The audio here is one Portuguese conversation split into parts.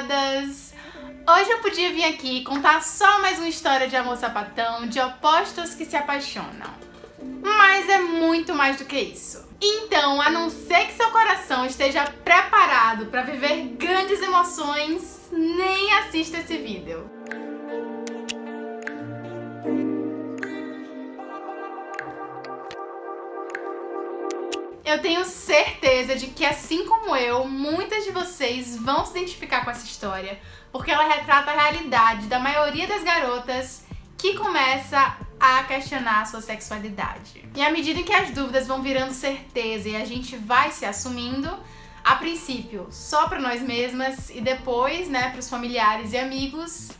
censuradas! Hoje eu podia vir aqui contar só mais uma história de amor sapatão, de opostos que se apaixonam. Mas é muito mais do que isso. Então, a não ser que seu coração esteja preparado para viver grandes emoções, nem assista esse vídeo. Eu tenho certeza de que, assim como eu, muitas de vocês vão se identificar com essa história, porque ela retrata a realidade da maioria das garotas que começa a questionar a sua sexualidade. E à medida que as dúvidas vão virando certeza e a gente vai se assumindo, a princípio só para nós mesmas e depois, né, para os familiares e amigos,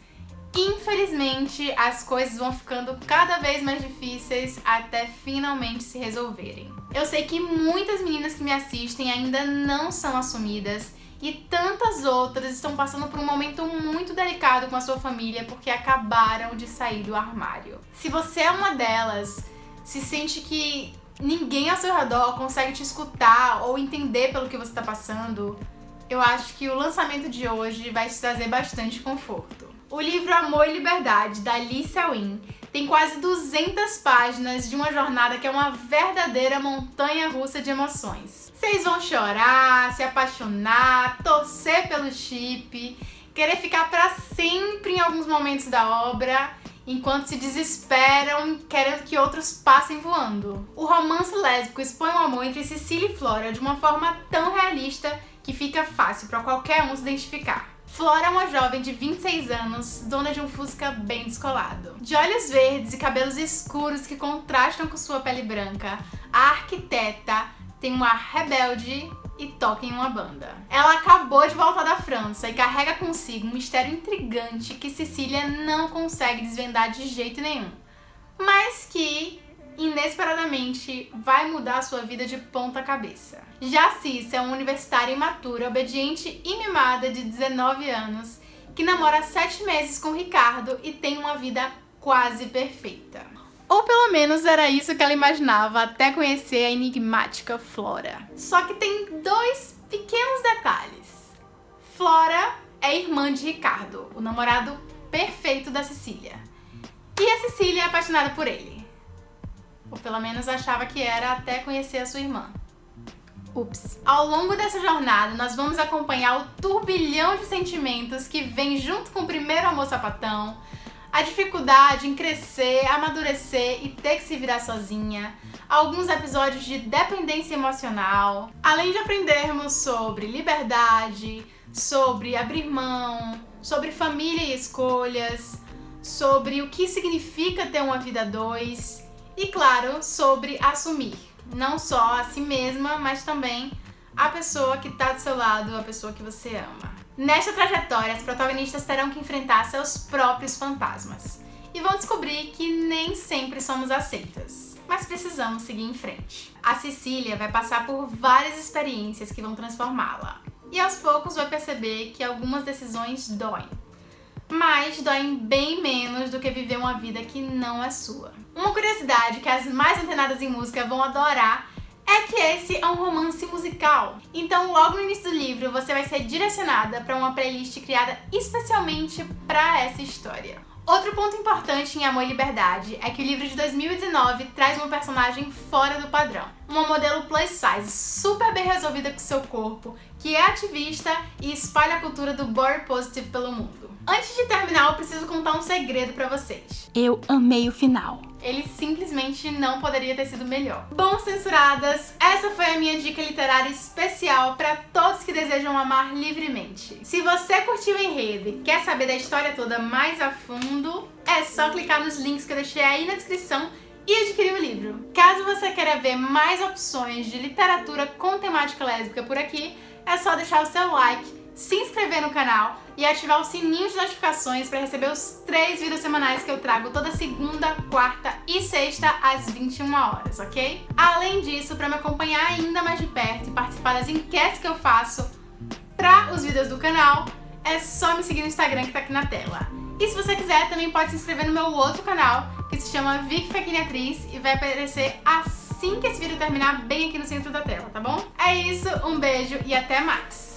Infelizmente, as coisas vão ficando cada vez mais difíceis até finalmente se resolverem. Eu sei que muitas meninas que me assistem ainda não são assumidas e tantas outras estão passando por um momento muito delicado com a sua família porque acabaram de sair do armário. Se você é uma delas, se sente que ninguém ao seu redor consegue te escutar ou entender pelo que você está passando, eu acho que o lançamento de hoje vai te trazer bastante conforto. O livro Amor e Liberdade, da Alicia Wynne, tem quase 200 páginas de uma jornada que é uma verdadeira montanha russa de emoções. Vocês vão chorar, se apaixonar, torcer pelo chip, querer ficar para sempre em alguns momentos da obra, enquanto se desesperam querendo que outros passem voando. O romance lésbico expõe o amor entre Cecília e Flora de uma forma tão realista que fica fácil para qualquer um se identificar. Flora é uma jovem de 26 anos, dona de um fusca bem descolado. De olhos verdes e cabelos escuros que contrastam com sua pele branca, a arquiteta tem um ar rebelde e toca em uma banda. Ela acabou de voltar da França e carrega consigo um mistério intrigante que Cecília não consegue desvendar de jeito nenhum, mas que inesperadamente vai mudar sua vida de ponta cabeça. Já Cissa é uma universitária imatura, obediente e mimada de 19 anos, que namora 7 meses com Ricardo e tem uma vida quase perfeita. Ou pelo menos era isso que ela imaginava até conhecer a enigmática Flora. Só que tem dois pequenos detalhes. Flora é irmã de Ricardo, o namorado perfeito da Cecília. E a Cecília é apaixonada por ele. Ou pelo menos achava que era até conhecer a sua irmã. Ups. Ao longo dessa jornada, nós vamos acompanhar o turbilhão de sentimentos que vem junto com o primeiro amor sapatão, a dificuldade em crescer, amadurecer e ter que se virar sozinha, alguns episódios de dependência emocional, além de aprendermos sobre liberdade, sobre abrir mão, sobre família e escolhas, sobre o que significa ter uma vida dois e, claro, sobre assumir não só a si mesma, mas também a pessoa que está do seu lado, a pessoa que você ama. Nesta trajetória, as protagonistas terão que enfrentar seus próprios fantasmas e vão descobrir que nem sempre somos aceitas, mas precisamos seguir em frente. A Cecília vai passar por várias experiências que vão transformá-la e aos poucos vai perceber que algumas decisões doem, mas doem bem menos do que viver uma vida que não é sua. Uma curiosidade que as mais antenadas em música vão adorar é que esse é um romance musical. Então, logo no início do livro, você vai ser direcionada para uma playlist criada especialmente para essa história. Outro ponto importante em Amor e Liberdade é que o livro de 2019 traz uma personagem fora do padrão. Uma modelo plus size, super bem resolvida com seu corpo, que é ativista e espalha a cultura do body positive pelo mundo. Antes de terminar, eu preciso contar um segredo pra vocês. Eu amei o final. Ele simplesmente não poderia ter sido melhor. Bom, censuradas, essa foi a minha dica literária especial para todos que desejam amar livremente. Se você curtiu o enredo e quer saber da história toda mais a fundo, é só clicar nos links que eu deixei aí na descrição e adquirir o livro. Caso você queira ver mais opções de literatura com temática lésbica por aqui, é só deixar o seu like se inscrever no canal e ativar o sininho de notificações para receber os três vídeos semanais que eu trago toda segunda, quarta e sexta às 21 horas, ok? Além disso, para me acompanhar ainda mais de perto e participar das enquetes que eu faço para os vídeos do canal, é só me seguir no Instagram que tá aqui na tela. E se você quiser, também pode se inscrever no meu outro canal, que se chama Vic Fequine Atriz, e vai aparecer assim que esse vídeo terminar bem aqui no centro da tela, tá bom? É isso, um beijo e até mais!